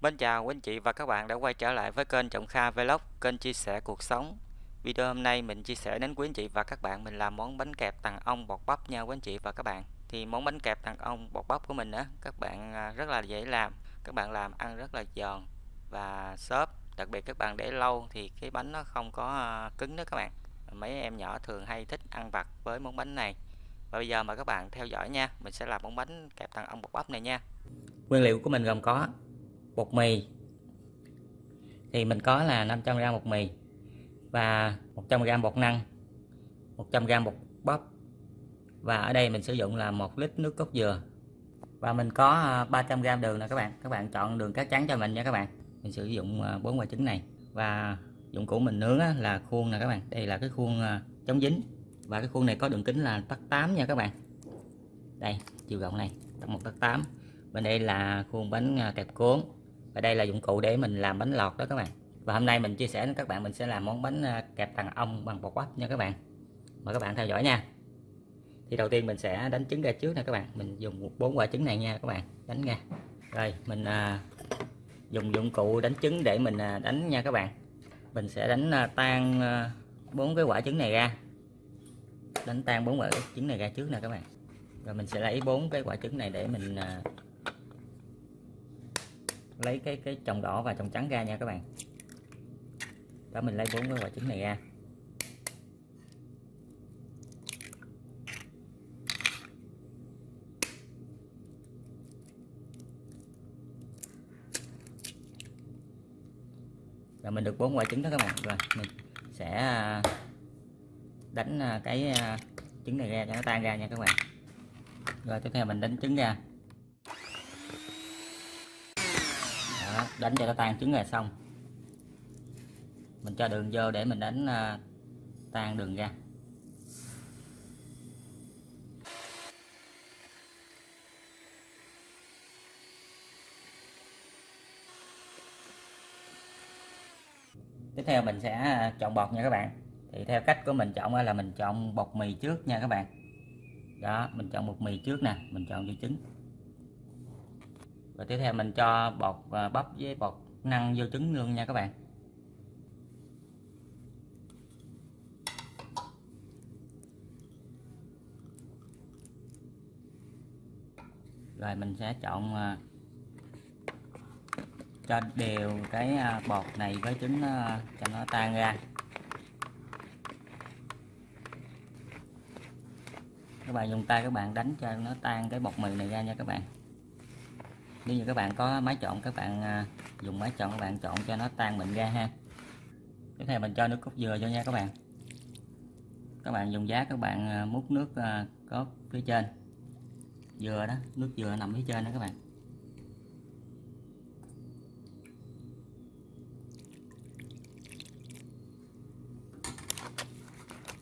Mến chào quý anh chị và các bạn đã quay trở lại với kênh Trọng Kha Vlog, kênh chia sẻ cuộc sống. Video hôm nay mình chia sẻ đến quý anh chị và các bạn mình làm món bánh kẹp tàng ong bột bắp nha quý anh chị và các bạn. Thì món bánh kẹp tàng ong bột bắp của mình á, các bạn à, rất là dễ làm, các bạn làm ăn rất là giòn và xốp. Đặc biệt các bạn để lâu thì cái bánh nó không có à, cứng đó các bạn. Mấy em nhỏ thường hay thích ăn vặt với món bánh này. Và bây giờ mời các bạn theo dõi nha, mình sẽ làm món bánh kẹp tàng ong bột bắp này nha. Nguyên liệu của mình gồm có bột mì. Thì mình có là 500g bột mì và 100g bột năng 100g bột bắp. Và ở đây mình sử dụng là một lít nước cốt dừa. Và mình có à, 300g đường nè các bạn. Các bạn chọn đường cát trắng cho mình nha các bạn. Mình sử dụng à, bốn quả trứng này. Và dụng cụ mình nướng là khuôn nè các bạn. Đây là cái khuôn à, chống dính. Và cái khuôn này có đường kính là tắc 8 nha các bạn. Đây, chiều rộng này, tắc một, tắc 8 bên đây là khuôn bánh kẹp cuốn và đây là dụng cụ để mình làm bánh lọt đó các bạn. Và hôm nay mình chia sẻ với các bạn mình sẽ làm món bánh à, kẹp tàng ong bằng bột bắp nha các bạn. Mời các bạn theo dõi nha. Thì đầu tiên mình sẽ đánh trứng ra trước nè các bạn. Mình dùng bốn quả trứng này nha các bạn. Đánh nha rồi mình à, dùng dụng cụ đánh trứng để mình à, đánh nha các bạn. Mình sẽ đánh à, tan à, bốn cái quả trứng này ra. Đánh tan bốn quả trứng này ra trước nè các bạn. Rồi mình sẽ lấy bốn cái quả trứng này để mình à, lấy cái cái trồng đỏ và trồng trắng ra nha các bạn. Đó, mình lấy bốn cái quả trứng này ra. Rồi mình được bốn quả trứng đó các bạn. Rồi, mình sẽ à, đánh à, cái à, trứng này ra cho nó tan ra nha các bạn. Rồi, tiếp theo mình đánh trứng ra Đó, đánh cho nó tan trứng là xong. Mình cho đường vô để mình đánh uh, tan đường ra. Tiếp theo mình sẽ à, chọn bột nha các bạn. Thì theo cách của mình chọn là mình chọn bột mì trước nha các bạn. Đó mình chọn bột mì trước nè mình chọn vô trứng và tiếp theo mình cho bột à, bắp với bột năng vô trứng luôn nha các bạn. Rồi mình sẽ chọn à, cho đều cái à, bột này với trứng cho nó tan ra. Các bạn dùng tay các bạn đánh cho nó tan cái bột mì này ra nha các bạn nếu như các bạn có máy trộn, các bạn à, dùng máy trộn, các bạn trộn cho nó tan mịn ra ha. Tiếp theo mình cho nước cốt dừa vô nha các bạn. Các bạn dùng giá các bạn à, múc nước à, cốt phía trên. Dừa đó, nước dừa nằm phía trên đó các bạn.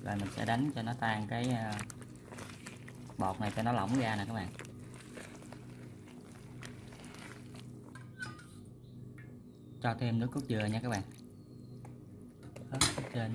Rồi mình sẽ đánh cho nó tan cái bột này cho nó lỏng ra nè các bạn. Cho thêm nước cốt dừa nha các bạn. Đó, trên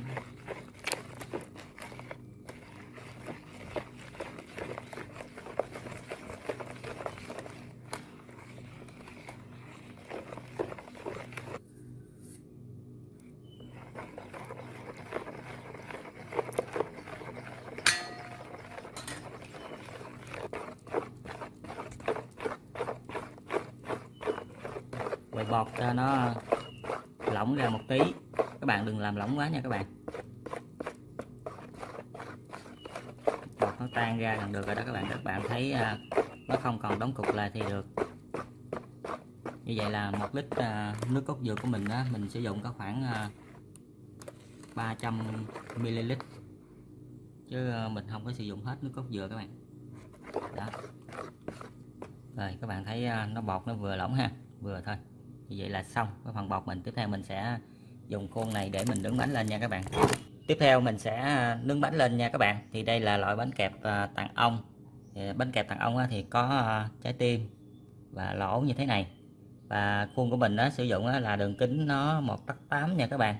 bột cho nó lỏng ra một tí. Các bạn đừng làm lỏng quá nha các bạn. Bột nó tan ra gần được rồi đó các bạn. Các bạn thấy à, nó không còn đóng cục lại thì được. Như vậy là một lít à, nước cốt dừa của mình đó, mình sử dụng có khoảng à, 300 ml chứ mình không có sử dụng hết nước cốt dừa các bạn. Đó. Rồi các bạn thấy nó bọt nó vừa lỏng ha vừa thôi như vậy là xong cái phần bột mình. Tiếp theo mình sẽ dùng khuôn này để mình nướng bánh lên nha các bạn. Tiếp theo mình sẽ à, nướng bánh lên nha các bạn. Thì đây là loại bánh kẹp à, tặng ong bánh kẹp tặng ong thì có à, trái tim và lỗ như thế này. Và khuôn của mình đó sử dụng là đường kính nó một tấc 8 nha các bạn.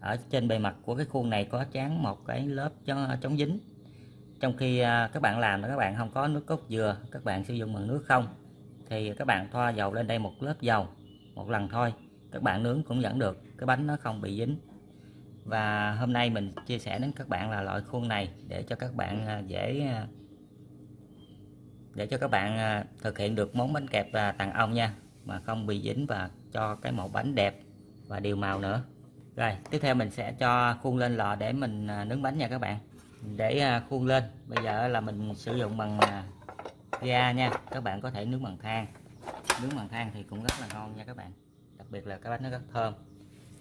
Ở trên bề mặt của cái khuôn này có chán một cái lớp cho, chống dính. Trong khi các bạn làm các bạn không có nước cốt dừa, các bạn sử dụng bằng nước không, thì các bạn thoa dầu lên đây một lớp dầu một lần thôi. Các bạn nướng cũng vẫn được, cái bánh nó không bị dính. Và hôm nay mình chia sẻ đến các bạn là loại khuôn này để cho các bạn à, dễ à, để cho các bạn à, thực hiện được món bánh kẹp tàng ong nha, mà không bị dính và cho cái màu bánh đẹp và đều màu nữa. Rồi, tiếp theo mình sẽ cho khuôn lên lò để mình nướng bánh nha các bạn. Để khuôn lên. Bây giờ là mình sử dụng bằng ga nha. Các bạn có thể nướng bằng than nướng bằng than thì cũng rất là ngon nha các bạn. Đặc biệt là cái bánh nó rất thơm.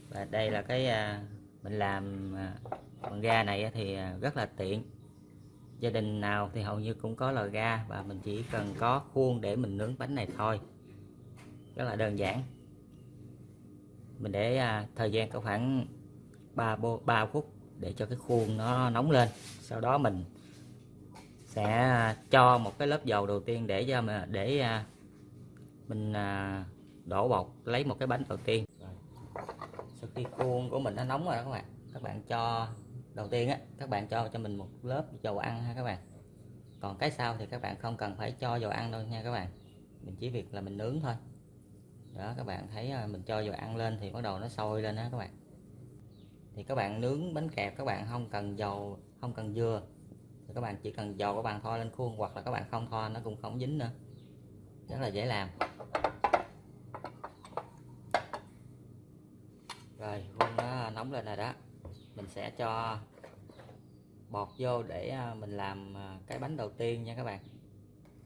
Và đây là cái à, mình làm à, bằng ga này thì à, rất là tiện. Gia đình nào thì hầu như cũng có lò ga và mình chỉ cần có khuôn để mình nướng bánh này thôi. Rất là đơn giản. Mình để thời gian có khoảng 3, 3 phút để cho cái khuôn nó nóng lên. Sau đó mình sẽ cho một cái lớp dầu đầu tiên để cho mà để mình à, đổ bột, lấy một cái bánh đầu tiên. Sau khi khuôn của mình nó nóng rồi đó các bạn các bạn cho, đầu tiên á, các bạn cho cho mình một lớp dầu ăn ha các bạn. Còn cái sau thì các bạn không cần phải cho dầu ăn đâu nha các bạn. Mình chỉ việc là mình nướng thôi. Đó, các bạn thấy à, mình cho dầu ăn lên thì bắt đầu nó sôi lên đó các bạn. Thì các bạn nướng bánh kẹp, các bạn không cần dầu, không cần dừa. thì các bạn chỉ cần dầu các bạn thoa lên khuôn hoặc là các bạn không thoa nó cũng không dính nữa rất là dễ làm. Rồi, khuôn nó nóng lên rồi đó. Mình sẽ cho bọt vô để à, mình làm à, cái bánh đầu tiên nha các bạn.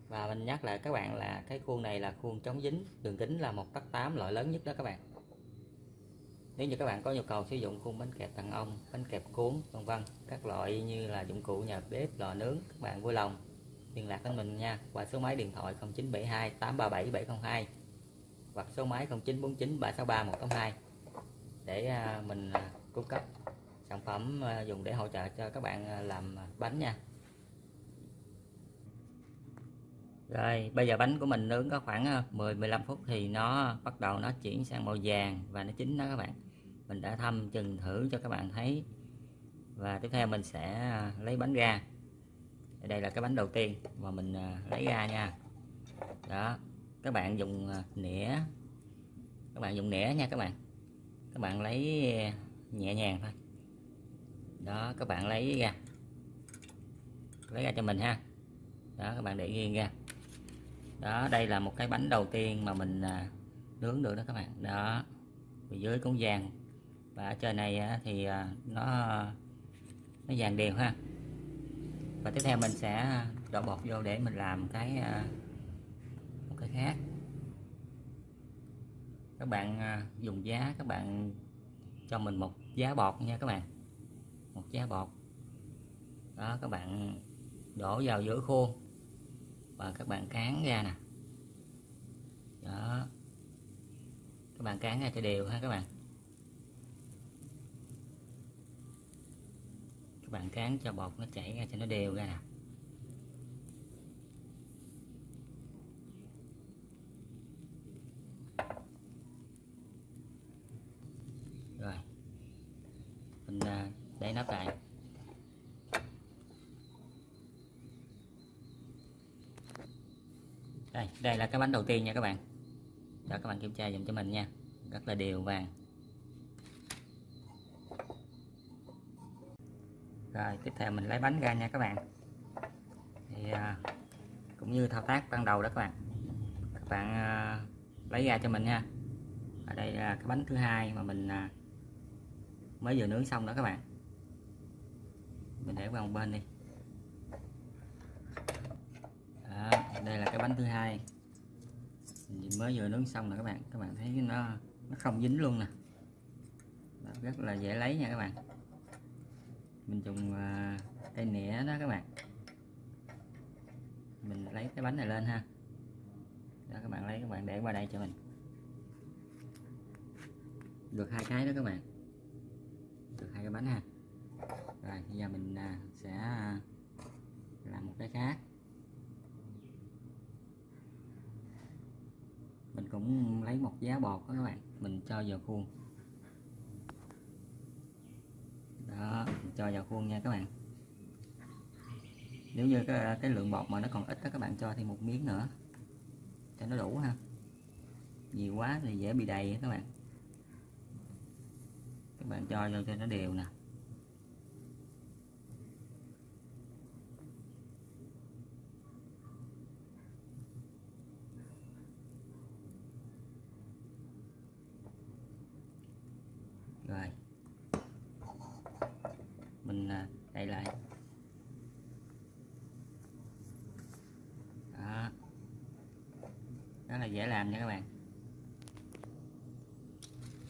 Và mình nhắc lại các bạn là cái khuôn này là khuôn chống dính, đường kính là một tấc tám loại lớn nhất đó các bạn. Nếu như các bạn có nhu cầu sử dụng khuôn bánh kẹp tầng ong bánh kẹp cuốn, vân vân, các loại như là dụng cụ nhà bếp, lò nướng, các bạn vui lòng liên lạc với mình nha. Qua số máy điện thoại 0972 837 702 hoặc số máy 0949 363 182 để à, mình à, cung cấp sản phẩm à, dùng để hỗ trợ cho các bạn làm bánh nha. Rồi, bây giờ bánh của mình nướng có khoảng 10-15 phút thì nó bắt đầu nó chuyển sang màu vàng và nó chín đó các bạn. Mình đã thăm chừng thử cho các bạn thấy. Và tiếp theo mình sẽ lấy bánh ra đây là cái bánh đầu tiên mà mình à, lấy ra nha. Đó, các bạn dùng à, nĩa. Các bạn dùng nĩa nha các bạn. Các bạn lấy à, nhẹ nhàng thôi. Đó, các bạn lấy ra. Lấy ra cho mình ha. Đó, các bạn để riêng ra. Đó, đây là một cái bánh đầu tiên mà mình nướng được đó các bạn. Đó dưới cũng vàng. Và ở trên này thì nó nó vàng đều ha và tiếp theo mình sẽ à, đổ bột vô để mình làm cái à, một cái khác. Các bạn à, dùng giá, các bạn cho mình một giá bọt nha các bạn. Một giá bọt đó, các bạn đổ vào giữa khuôn. Và các bạn cán ra nè. Đó. Các bạn cán ra cho đều ha các bạn. Các bạn cán cho bột nó chảy ra cho nó đều ra. Nè rồi. Mình à, để nắp lại đây đây là cái bánh đầu tiên nha các bạn. Cho các bạn kiểm tra dùm cho mình nha. Rất là đều vàng. Rồi tiếp theo mình lấy bánh ra nha các bạn. Thì à, cũng như thao tác ban đầu đó các bạn. Các bạn à, lấy ra cho mình nha. Ở đây là cái bánh thứ hai mà mình à, mới vừa nướng xong đó các bạn. Mình để qua một bên đi. Đó, đây là cái bánh thứ hai. Mình mới vừa nướng xong rồi các bạn. Các bạn thấy nó nó không dính luôn nè. Rất là dễ lấy nha các bạn mình dùng à, cây nĩa đó các bạn. Mình lấy cái bánh này lên ha. Đó, các bạn lấy, các bạn để qua đây cho mình. Được hai cái đó các bạn. Được hai cái bánh ha. Rồi, bây giờ mình à, sẽ à, làm một cái khác. Mình cũng lấy một giá bột đó các bạn. Mình cho vào khuôn. Đó cho vào khuôn nha các bạn. Nếu như cái, cái lượng bột mà nó còn ít đó các bạn cho thêm một miếng nữa cho nó đủ ha. Nhiều quá thì dễ bị đầy các bạn. Các bạn cho vô cho nó đều nè rồi mình à, đậy lại đó rất là dễ làm nha các bạn.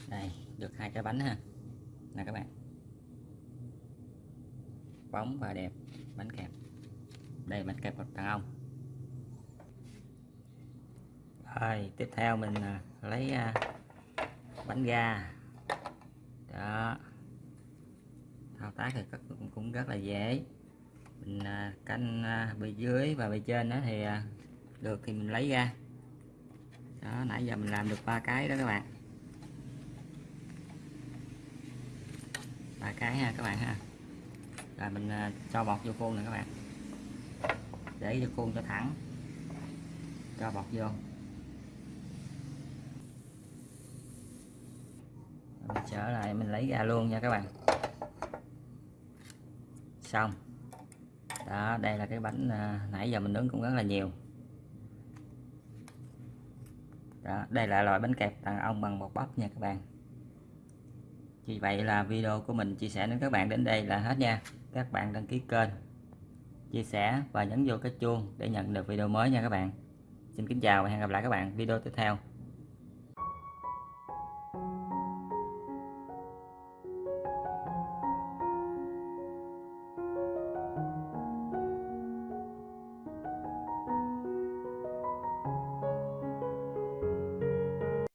Đây được hai cái bánh ha. Nè các bạn. Bóng và đẹp bánh kẹp. Đây bánh kẹp đàn ông. Rồi tiếp theo mình à, lấy à, bánh ga. Đó. Thao tác thì cũng, cũng rất là dễ. Mình à, canh à, bề dưới và bề trên đó thì được thì mình lấy ra đó, nãy giờ mình làm được ba cái đó các bạn. Ba cái ha các bạn ha. Rồi mình à, cho bọt vô khuôn nè các bạn. Để vô khuôn cho thẳng. Cho bọt vô. Mình trở lại, mình lấy ra luôn nha các bạn. Xong. Đó, đây là cái bánh à, nãy giờ mình nướng cũng rất là nhiều đó, đây là loại bánh kẹp đàn ông bằng bột bắp nha các bạn. Vì vậy là video của mình chia sẻ đến các bạn đến đây là hết nha. Các bạn đăng ký kênh, chia sẻ và nhấn vô cái chuông để nhận được video mới nha các bạn. Xin kính chào và hẹn gặp lại các bạn video tiếp theo.